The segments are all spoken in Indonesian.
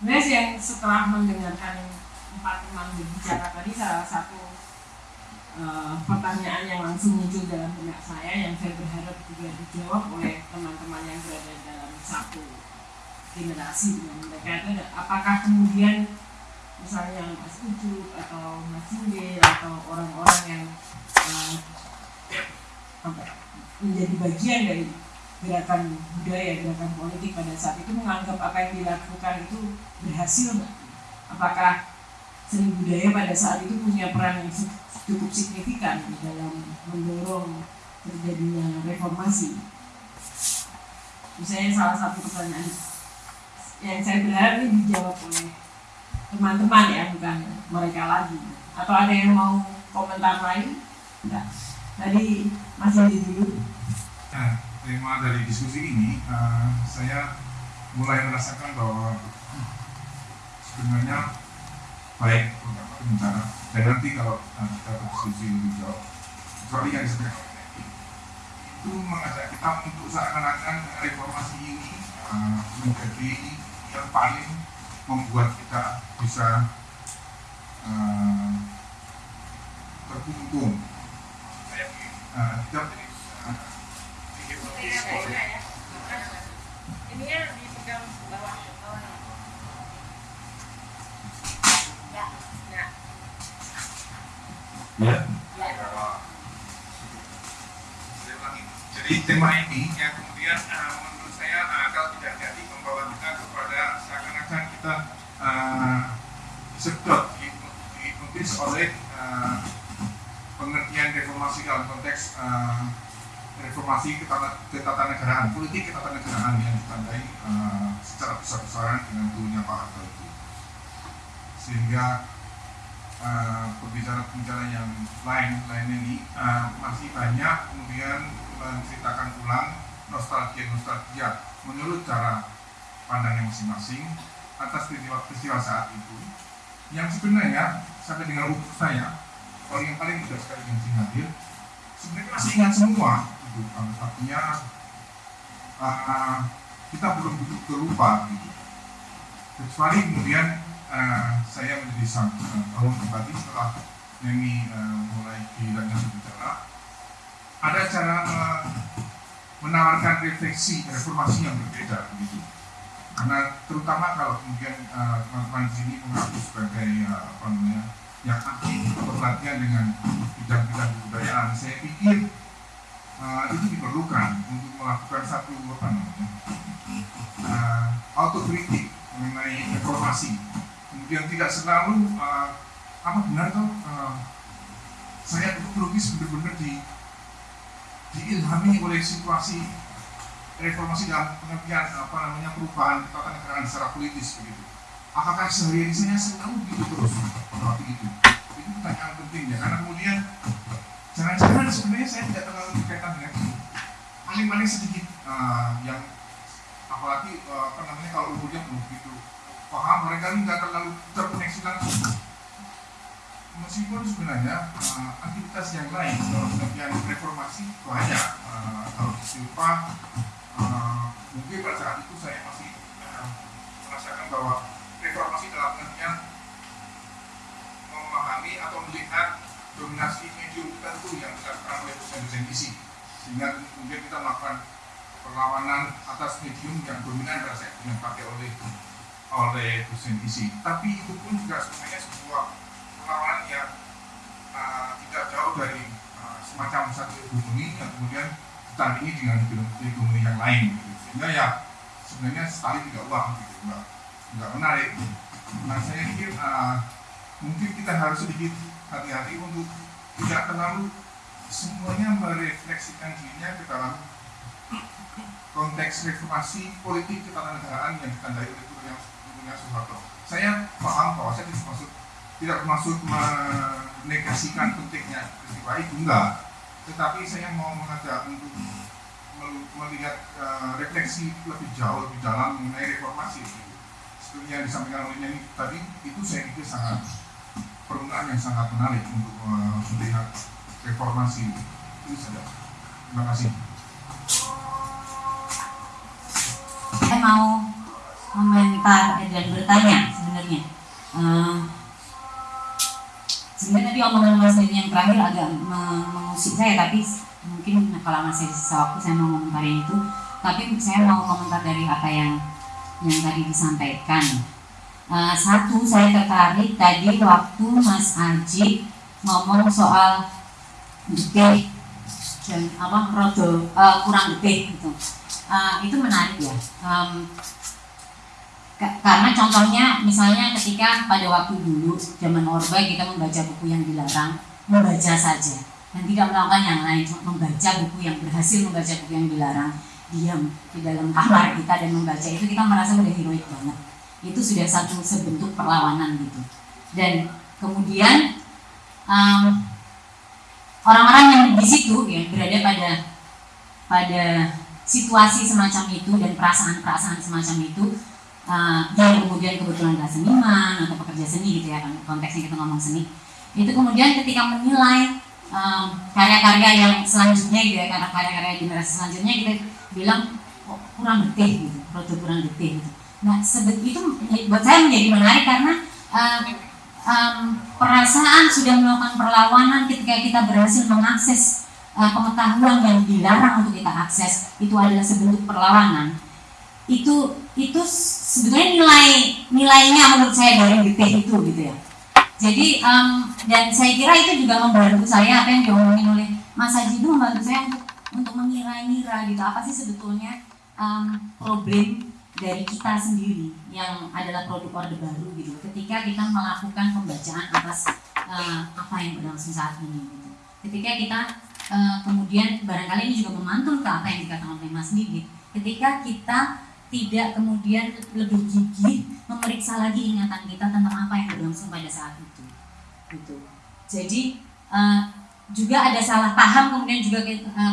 sih yang setelah mendengarkan empat teman berbicara tadi salah satu uh, pertanyaan yang langsung muncul dalam benak saya yang saya berharap juga dijawab oleh teman-teman yang berada dalam satu generasi dengan mereka itu apakah kemudian misalnya Mas Ucu atau Mas Yule atau orang-orang yang uh, menjadi bagian dari gerakan budaya, gerakan politik pada saat itu menganggap apa yang dilakukan itu berhasil nggak? Apakah seni budaya pada saat itu punya peran yang cukup signifikan dalam mendorong terjadinya reformasi? Misalnya salah satu pertanyaan yang saya berharap ini dijawab oleh teman-teman ya, bukan mereka lagi. Atau ada yang mau komentar lain? Enggak. Tadi masih di dulu. Nah, tema dari diskusi ini, uh, saya mulai merasakan bahwa sebenarnya baik bencana dan nanti kalau uh, kita berdiskusi lebih jauh, kecuali yang disampaikan itu mengajak kita untuk seakan-akan reformasi ini uh, menjadi yang paling membuat kita bisa uh, terkungkung. Uh, dipegang bawah ya. Jadi tema ini yang kemudian uh, menurut saya uh, kalau tidak jadi membawa kita kepada seakan-akan kita uh, sedot dihipnotis oleh uh, pengertian reformasi dalam konteks uh, reformasi ketatanegaraan, politik ketatanegaraan yang ditandai uh, secara besar-besaran dengan turunnya Pak Harto itu. Sehingga pembicara-pembicara uh, yang lain lain ini uh, masih banyak kemudian menceritakan ulang nostalgia-nostalgia menurut cara pandangnya masing-masing atas peristiwa-peristiwa saat itu yang sebenarnya sampai dengan umur saya orang yang paling mudah sekali yang hadir sebenarnya masih ingat semua artinya uh, kita belum betul lupa gitu kecuali kemudian uh, saya menjadi uh, tahun kembali setelah Nemi uh, mulai kehilangan berbicara ada cara uh, menawarkan refleksi reformasi yang berbeda gitu karena terutama kalau kemudian teman-teman uh, sini mengaku sebagai uh, apa namanya yang aktif berlatihan dengan bidang-bidang kebudayaan saya pikir uh, itu diperlukan untuk melakukan satu apa namanya uh, autokritik mengenai reformasi kemudian tidak selalu uh, apa benar tuh uh, saya itu benar-benar di diilhami oleh situasi reformasi dalam pengertian apa namanya perubahan ketatanegaraan secara politis begitu. Apakah sehari-hari saya selalu gitu terus? Seperti itu itu pertanyaan penting ya. Karena kemudian jangan-jangan sebenarnya saya tidak terlalu berkaitan dengan paling-paling sedikit uh, yang apalagi uh, apa namanya kalau umurnya belum begitu paham mereka ini nggak terlalu terkoneksi langsung meskipun sebenarnya uh, aktivitas yang lain dalam bagian reformasi banyak uh, kalau silpa uh, mungkin pada saat itu saya masih uh, merasakan bahwa reformasi dominasi medium tertentu yang dilakukan oleh dosen-dosen isi sehingga kemudian kita melakukan perlawanan atas medium yang dominan pada saat yang dipakai oleh oleh dosen isi tapi itu pun juga sebenarnya sebuah perlawanan yang uh, tidak jauh dari uh, semacam satu hegemoni yang kemudian ditandingi dengan hegemoni yang lain gitu. sehingga ya sebenarnya sekali tidak uang gitu enggak menarik. Nah saya pikir uh, mungkin kita harus sedikit hati-hati untuk tidak terlalu semuanya merefleksikan dirinya ke dalam konteks reformasi politik ketatanegaraan yang ditandai oleh turunnya Soeharto. Saya paham bahwa saya tidak maksud tidak maksud menegasikan pentingnya peristiwa itu enggak, tetapi saya mau mengajak untuk melihat uh, refleksi lebih jauh lebih dalam mengenai reformasi seperti yang disampaikan oleh Nyanyi tadi itu saya pikir sangat permulaan yang sangat menarik untuk uh, melihat reformasi itu saja. Terima kasih. Saya mau komen berkomentar dan bertanya sebenarnya. Uh, sebenarnya tadi omongan Mas Denny yang terakhir agak mengusik saya, tapi mungkin kalau masih sisa waktu saya mau komentarin itu. Tapi saya mau komentar dari apa yang yang tadi disampaikan. Uh, satu saya tertarik tadi waktu Mas Aji ngomong soal detik dan apa rodo uh, kurang detik gitu. Uh, itu menarik ya. Um, karena contohnya misalnya ketika pada waktu dulu zaman Orba kita membaca buku yang dilarang membaca saja dan tidak melakukan yang lain membaca buku yang berhasil membaca buku yang dilarang diam di dalam kamar kita dan membaca itu kita merasa udah heroik banget itu sudah satu sebentuk perlawanan gitu. Dan kemudian um, orang-orang yang di situ ya berada pada pada situasi semacam itu dan perasaan-perasaan semacam itu uh, yang kemudian kebetulan adalah seniman atau pekerja seni gitu ya kan konteksnya kita ngomong seni. Itu kemudian ketika menilai karya-karya um, yang selanjutnya gitu ya karya-karya generasi selanjutnya kita bilang oh, kurang detik gitu produk kurang detik gitu nah sebet itu buat saya menjadi menarik karena uh, um, perasaan sudah melakukan perlawanan ketika kita berhasil mengakses uh, pengetahuan yang dilarang untuk kita akses itu adalah sebentuk perlawanan. Itu itu sebetulnya nilai nilainya menurut saya dari BP itu gitu ya. Jadi um, dan saya kira itu juga membantu saya apa yang diomongin oleh Mas Haji itu membantu saya untuk untuk mengira-ngira gitu apa sih sebetulnya um, problem dari kita sendiri yang adalah produk orde baru gitu. Ketika kita melakukan pembacaan atas uh, apa yang berlangsung saat ini gitu. Ketika kita uh, kemudian barangkali ini juga memantul ke apa yang dikatakan oleh Mas Didit ketika kita tidak kemudian lebih gigih memeriksa lagi ingatan kita tentang apa yang berlangsung pada saat itu gitu. Jadi uh, juga ada salah paham kemudian juga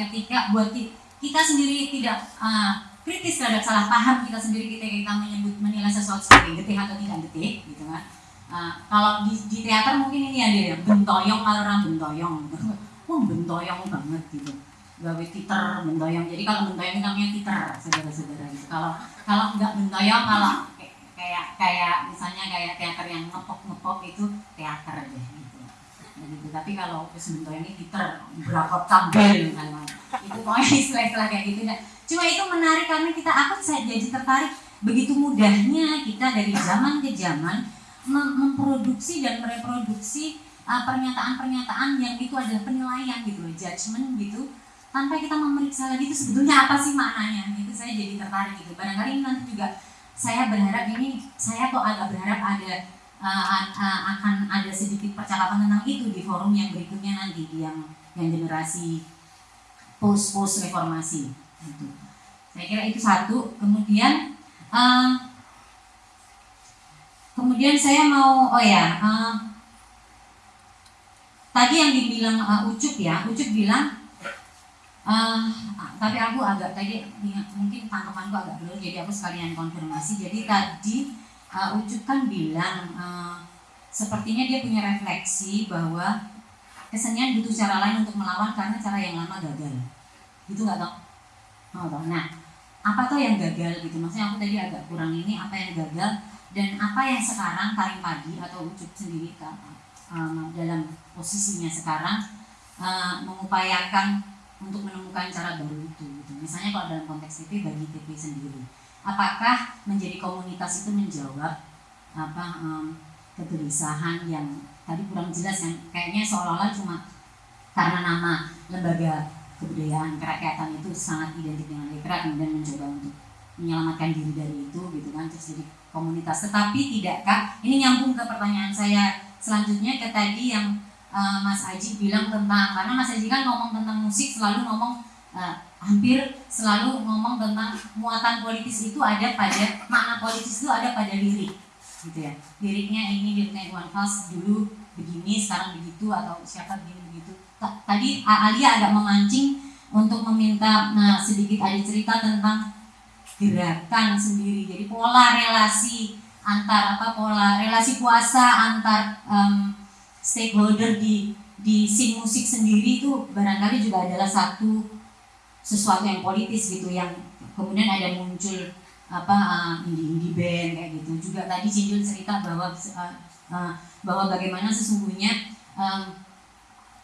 ketika buat kita sendiri tidak uh, kritis terhadap salah paham kita sendiri ketika kita menyebut menilai sesuatu sebagai detik atau tidak detik gitu kan. Uh, kalau di, di teater mungkin ini ada ya bentoyong kalau orang bentoyong oh bentoyong banget gitu. Gawe titer mendoyong jadi kalau mendoyong namanya titer saudara-saudara gitu. Kalau kalau nggak mendoyong kalau kayak kayak misalnya kayak teater yang ngepop ngepop itu teater deh gitu. Gitu tapi kalau wis mendoyong ini titer berapa tampil misalnya itu pokoknya istilah-istilah kayak gitu nah, cuma itu menarik karena kita aku saya jadi tertarik begitu mudahnya kita dari zaman ke zaman mem memproduksi dan mereproduksi uh, pernyataan-pernyataan uh, yang itu adalah penilaian gitu judgement gitu tanpa kita memeriksa lagi itu sebetulnya apa sih maknanya itu saya jadi tertarik gitu barangkali nanti juga saya berharap ini saya kok agak berharap ada uh, uh, akan ada sedikit percakapan tentang itu di forum yang berikutnya nanti yang yang generasi post post reformasi gitu. Saya kira itu satu. Kemudian uh, kemudian saya mau oh ya uh, tadi yang dibilang uh, Ucup ya. Ucup bilang Uh, tapi aku agak tadi mungkin tangkapanku agak belum jadi aku sekalian konfirmasi. Jadi tadi uh, Ucup kan bilang uh, sepertinya dia punya refleksi bahwa kesenian butuh cara lain untuk melawan karena cara yang lama gagal. Gitu nggak tau oh, nah apa tuh yang gagal gitu? Maksudnya aku tadi agak kurang ini apa yang gagal? Dan apa yang sekarang Karim Padi atau Ucup sendiri um, dalam posisinya sekarang uh, mengupayakan untuk menemukan cara baru itu gitu. Misalnya kalau dalam konteks TV bagi TV sendiri, apakah menjadi komunitas itu menjawab apa um, kegelisahan yang tadi kurang jelas yang kayaknya seolah-olah cuma karena nama lembaga kebudayaan kerakyatan itu sangat identik dengan lekra kemudian mencoba untuk menyelamatkan diri dari itu gitu kan terus jadi komunitas. Tetapi tidakkah ini nyambung ke pertanyaan saya selanjutnya ke tadi yang uh, Mas Aji bilang tentang karena Mas Aji kan ngomong tentang musik selalu ngomong uh, hampir selalu ngomong tentang muatan politis itu ada pada makna politis itu ada pada lirik gitu ya. Liriknya ini liriknya Iwan Fals dulu begini sekarang begitu atau siapa begini tadi Alia agak memancing untuk meminta nah, sedikit ada cerita tentang gerakan sendiri. Jadi pola relasi antar apa pola relasi kuasa antar um, stakeholder di di scene musik sendiri itu barangkali juga adalah satu sesuatu yang politis gitu yang kemudian ada muncul apa uh, indie indie band kayak gitu. Juga tadi Cinjul cerita bahwa uh, uh, bahwa bagaimana sesungguhnya um,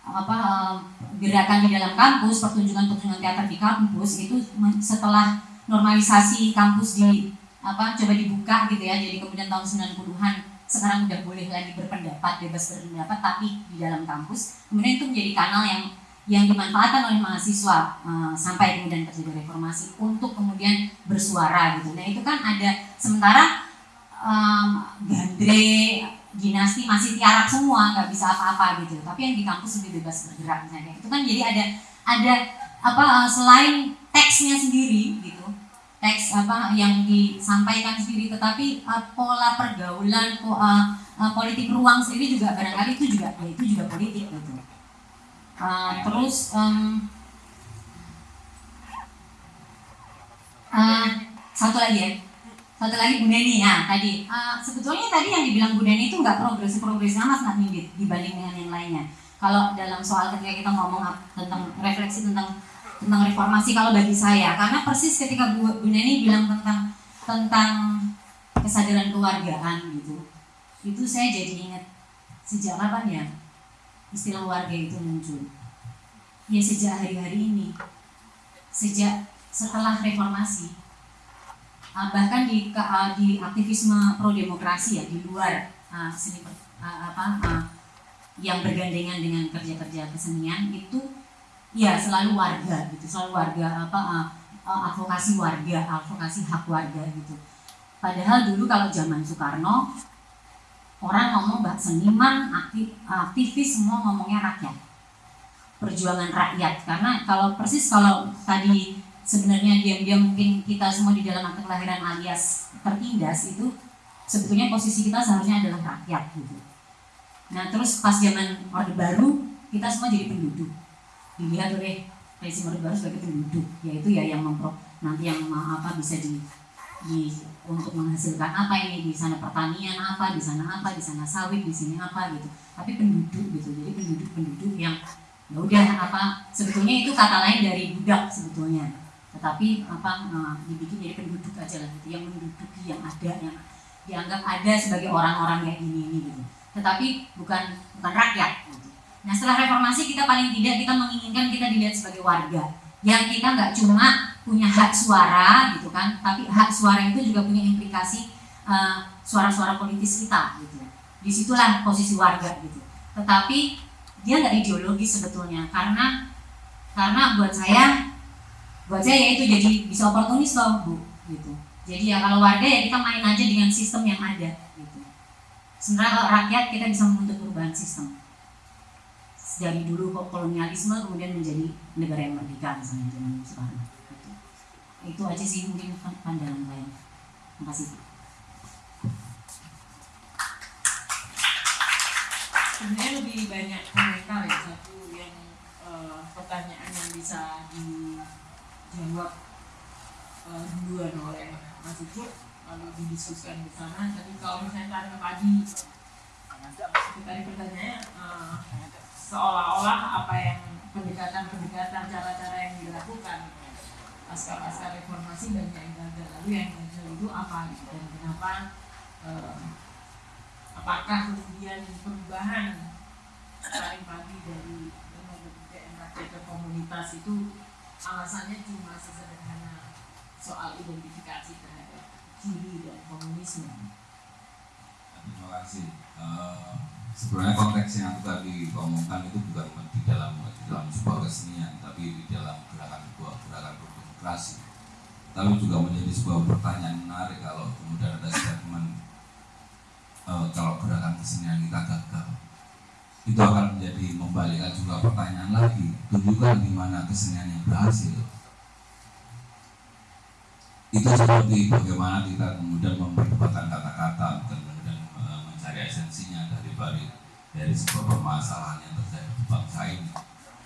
apa um, gerakan di dalam kampus pertunjukan-pertunjukan teater di kampus itu setelah normalisasi kampus di apa coba dibuka gitu ya jadi kemudian tahun 90-an sekarang udah boleh lagi berpendapat bebas berpendapat tapi di dalam kampus kemudian itu menjadi kanal yang yang dimanfaatkan oleh mahasiswa uh, sampai kemudian terjadi reformasi untuk kemudian bersuara gitu. Nah itu kan ada sementara um, gandre dinasti masih tiarap semua nggak bisa apa-apa gitu. Tapi yang di kampus lebih bebas bergerak misalnya. Itu kan jadi ada ada apa uh, selain teksnya sendiri gitu teks apa yang disampaikan sendiri tetapi uh, pola pergaulan po, uh, uh, politik ruang sendiri juga barangkali itu juga ya itu juga politik gitu uh, terus um, uh, satu lagi ya satu lagi Bu Neni ya tadi. Uh, sebetulnya tadi yang dibilang Bu Neni itu nggak progresif progresif sama sangat minggit dibanding dengan yang lainnya. Kalau dalam soal ketika kita ngomong tentang refleksi tentang tentang reformasi kalau bagi saya karena persis ketika Bu, Bu Neni bilang tentang tentang kesadaran keluargaan gitu itu saya jadi ingat sejak kapan ya istilah warga itu muncul. Ya sejak hari-hari ini sejak setelah reformasi bahkan di uh, di aktivisme pro demokrasi ya di luar uh, seni uh, apa uh, yang bergandengan dengan kerja-kerja kesenian itu ya selalu warga gitu selalu warga apa uh, uh, advokasi warga advokasi hak warga gitu. Padahal dulu kalau zaman Soekarno orang ngomong bahwa seniman aktif, aktivis semua ngomongnya rakyat perjuangan rakyat. Karena kalau persis kalau tadi sebenarnya diam-diam mungkin kita semua di dalam akte kelahiran alias tertindas itu sebetulnya posisi kita seharusnya adalah rakyat gitu. Nah terus pas zaman Orde Baru kita semua jadi penduduk. Dilihat oleh rezim Orde Baru sebagai penduduk yaitu ya yang mempro nanti yang apa bisa di di untuk menghasilkan apa ini di sana pertanian apa di sana apa di sana sawit di sini apa gitu. Tapi penduduk gitu jadi penduduk penduduk yang ya udah apa sebetulnya itu kata lain dari budak sebetulnya tetapi apa nah, dibikin jadi penduduk aja lah gitu yang menduduki yang ada yang dianggap ada sebagai orang-orang kayak gini ini gitu. Tetapi bukan bukan rakyat. Nah setelah reformasi kita paling tidak kita menginginkan kita dilihat sebagai warga. Yang kita nggak cuma punya hak suara gitu kan tapi hak suara itu juga punya implikasi uh, suara-suara politis kita gitu. Di situlah posisi warga gitu. Tetapi dia nggak ideologis sebetulnya karena karena buat saya buat saya itu jadi bisa oportunis loh bu gitu. Jadi ya kalau warga ya kita main aja dengan sistem yang ada gitu. Sebenarnya kalau rakyat kita bisa membentuk perubahan sistem. Dari dulu kolonialisme kemudian menjadi negara yang merdeka misalnya zaman sekarang itu aja sih mungkin pandangan saya. Terima kasih sebenarnya lebih banyak komentar ya satu yang uh, pertanyaan yang bisa dijawab uh, duluan oleh Mas Ucup lalu didiskusikan bersama tapi kalau misalnya tadi pagi tadi pertanyaannya uh, seolah-olah apa yang pendekatan-pendekatan cara-cara yang dilakukan pasca-pasca reformasi banyak yang gagal lalu yang gagal itu apa gitu? Dan kenapa eh, apakah kemudian perubahan paling pagi dari rakyat ke komunitas itu alasannya cuma sesederhana soal identifikasi terhadap kiri dan komunisme terima kasih. Uh, sebenarnya konteks yang tadi omongkan itu bukan di dalam di dalam sebuah kesenian tapi di dalam gerakan sebuah gerakan demokrasi tapi juga menjadi sebuah pertanyaan menarik kalau kemudian ada statement e, kalau gerakan kesenian kita gagal. Itu akan menjadi membalikkan juga pertanyaan lagi tunjukkan di mana kesenian yang berhasil. Itu seperti bagaimana kita kemudian memperdebatkan kata-kata dan kemudian e, mencari esensinya dari balik dari sebuah permasalahan yang terjadi di bangsa ini.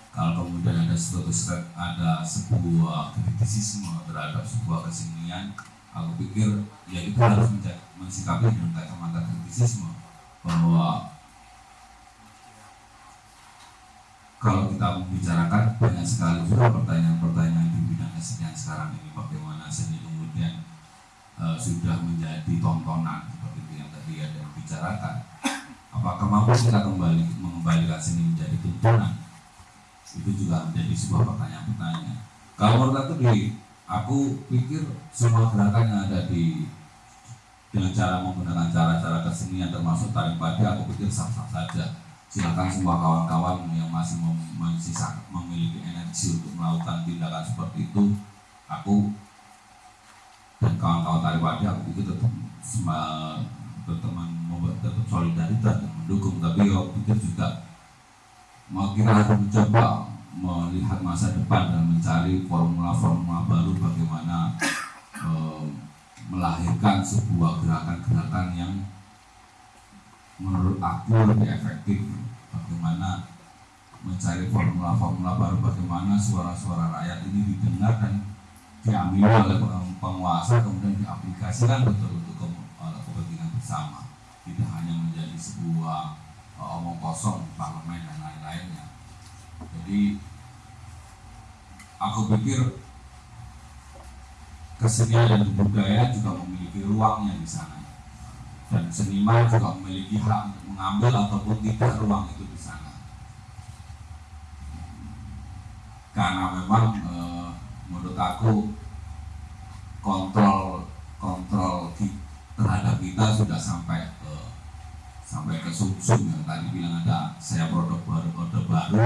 Kalau kemudian ada suatu ada sebuah kritisisme terhadap sebuah kesenian aku pikir ya itu harus mensikapi dengan kacamata kritisisme bahwa kalau kita membicarakan banyak sekali juga pertanyaan-pertanyaan di bidang kesenian sekarang ini. Bagaimana seni kemudian sudah menjadi tontonan seperti itu yang tadi ada bicarakan. Apakah mampu kita kembali mengembalikan seni menjadi tuntunan itu juga menjadi sebuah pertanyaan-pertanyaan. Kalau menurut aku di aku pikir semua gerakan yang ada di dengan cara menggunakan cara-cara kesenian termasuk tarik padi aku pikir sah-sah saja silakan semua kawan-kawan yang masih mem- masih memiliki energi untuk melakukan tindakan seperti itu aku dan kawan-kawan tarik padi aku pikir tetap berteman tetap solidaritas dan mendukung. Tapi aku pikir juga mau kita harus mencoba melihat masa depan dan mencari formula-formula baru bagaimana eh, melahirkan sebuah gerakan-gerakan yang menurut aku lebih efektif bagaimana mencari formula-formula baru bagaimana suara-suara rakyat ini didengar dan diambil oleh peng- penguasa kemudian diaplikasikan betul untuk ke- kepentingan bersama. Tidak hanya menjadi sebuah eh, omong kosong parlemen dan lain-lainnya. Jadi aku pikir kesenian dan budaya juga memiliki ruangnya di sana dan seniman juga memiliki hak untuk mengambil ataupun tidak ruang itu di sana. Karena memang eh, menurut aku kontrol kontrol terhadap kita sudah sampai ke sampai ke sumsum yang tadi bilang ada saya produk baru produk baru.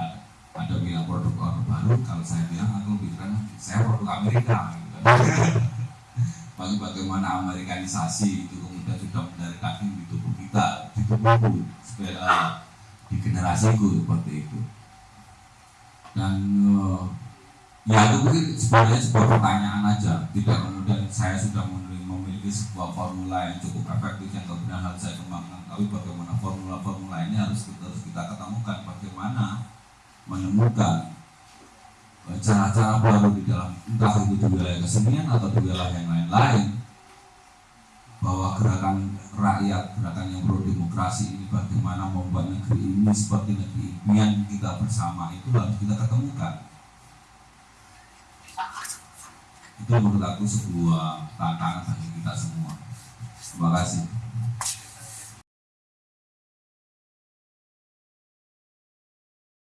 Ada, ada bilang produk produk baru kalau saya bilang aku bilang saya produk Amerika. Gitu bagaimana Amerikanisasi itu kemudian sudah menjadi kaki di tubuh kita di tubuhku supaya eh, di generasiku seperti itu. Dan eh, ya aku pikir sebenarnya sebuah pertanyaan aja. Tidak kemudian saya sudah memiliki, sebuah formula yang cukup efektif yang kemudian harus saya kembangkan. Tapi bagaimana formula-formula ini harus kita, harus kita ketemukan. Bagaimana menemukan eh, cara-cara baru di dalam entah itu di wilayah kesenian atau di wilayah yang lain-lain gerakan rakyat, gerakan yang pro demokrasi ini bagaimana membuat negeri ini seperti negeri impian kita bersama itu harus kita ketemukan. Itu menurut aku sebuah tantangan bagi kita semua. Terima kasih.